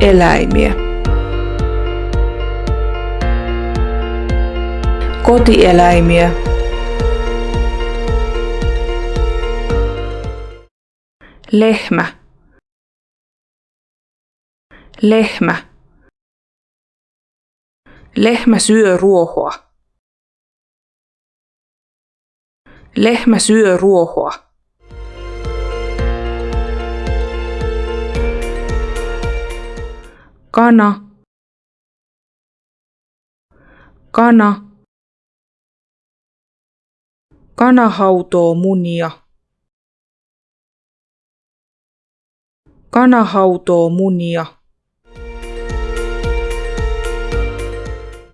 Eläimiä. Kotieläimiä. Lehmä. Lehmä. Lehmä syö ruohoa. Lehmä syö ruohoa. Kana. Kana. Kana hautoo munia. Kana hautoo munia.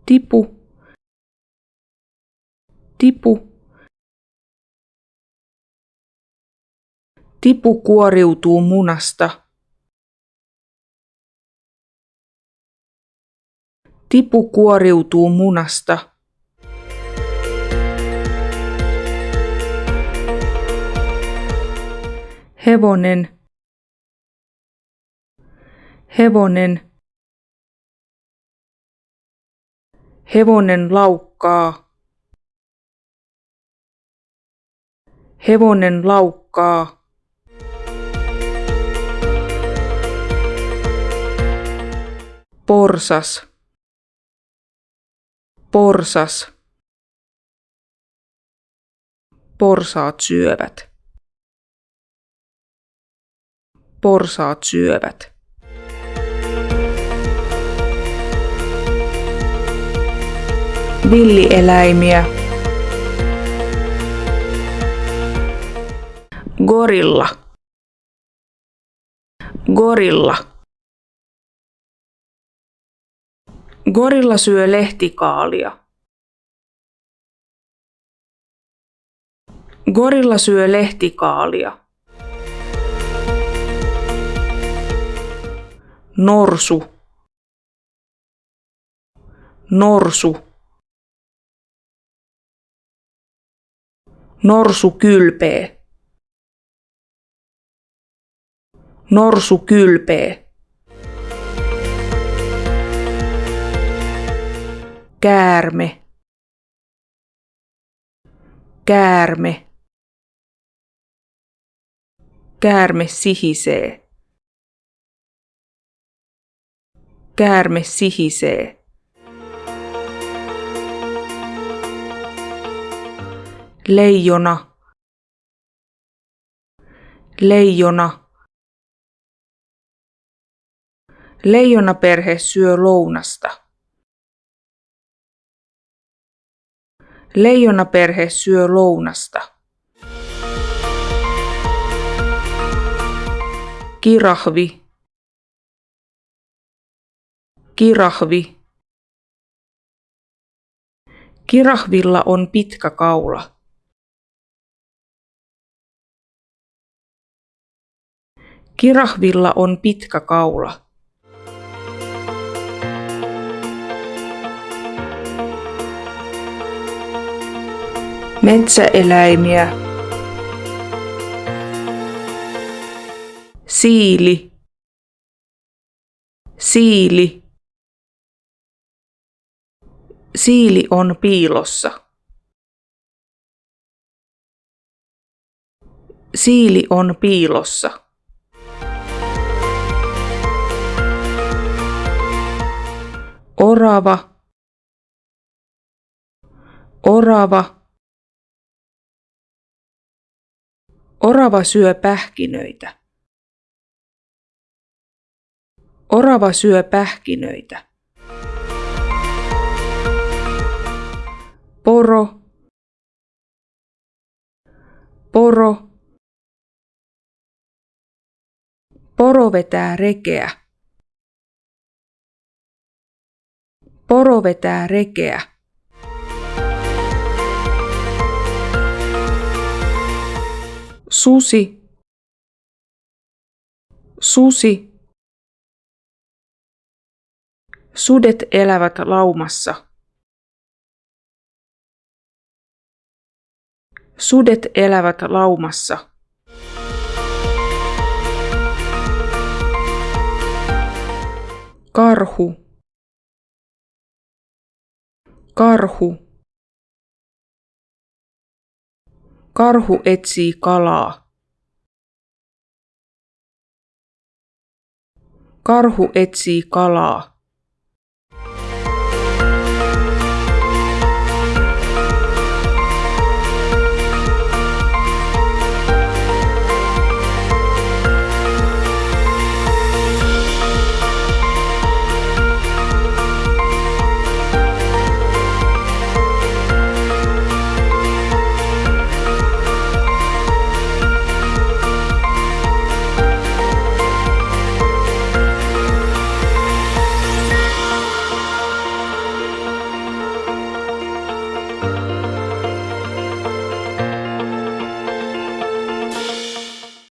Tipu. Tipu. Tipu kuoriutuu munasta. Tipu kuoriutuu munasta. Hevonen. Hevonen. Hevonen laukkaa. Hevonen laukkaa. Porsas. Porsas. Porsaat syövät. Porsaat syövät. Villieläimiä. Gorilla. Gorilla. Gorilla syö lehtikaalia. Gorilla syö lehtikaalia. Norsu. Norsu. Norsu kylpee. Norsu kylpee. Käärme. Käärme. Käärme sihisee. Käärme sihisee. Leijona. Leijona. Leijonaperhe syö lounasta. Leijonaperhe syö lounasta. Kirahvi. Kirahvi. Kirahvilla on pitkä kaula. Kirahvilla on pitkä kaula. Metsäeläimiä. Siili. Siili. Siili on piilossa. Siili on piilossa. Orava. Orava. Orava syö pähkinöitä. Orava syö pähkinöitä. Poro. Poro. Poro vetää rekeä. Poro vetää rekeä. Susi. Susi. Sudet elävät laumassa. Sudet elävät laumassa. Karhu. Karhu. Karhu etsii kalaa. Karhu etsii kalaa.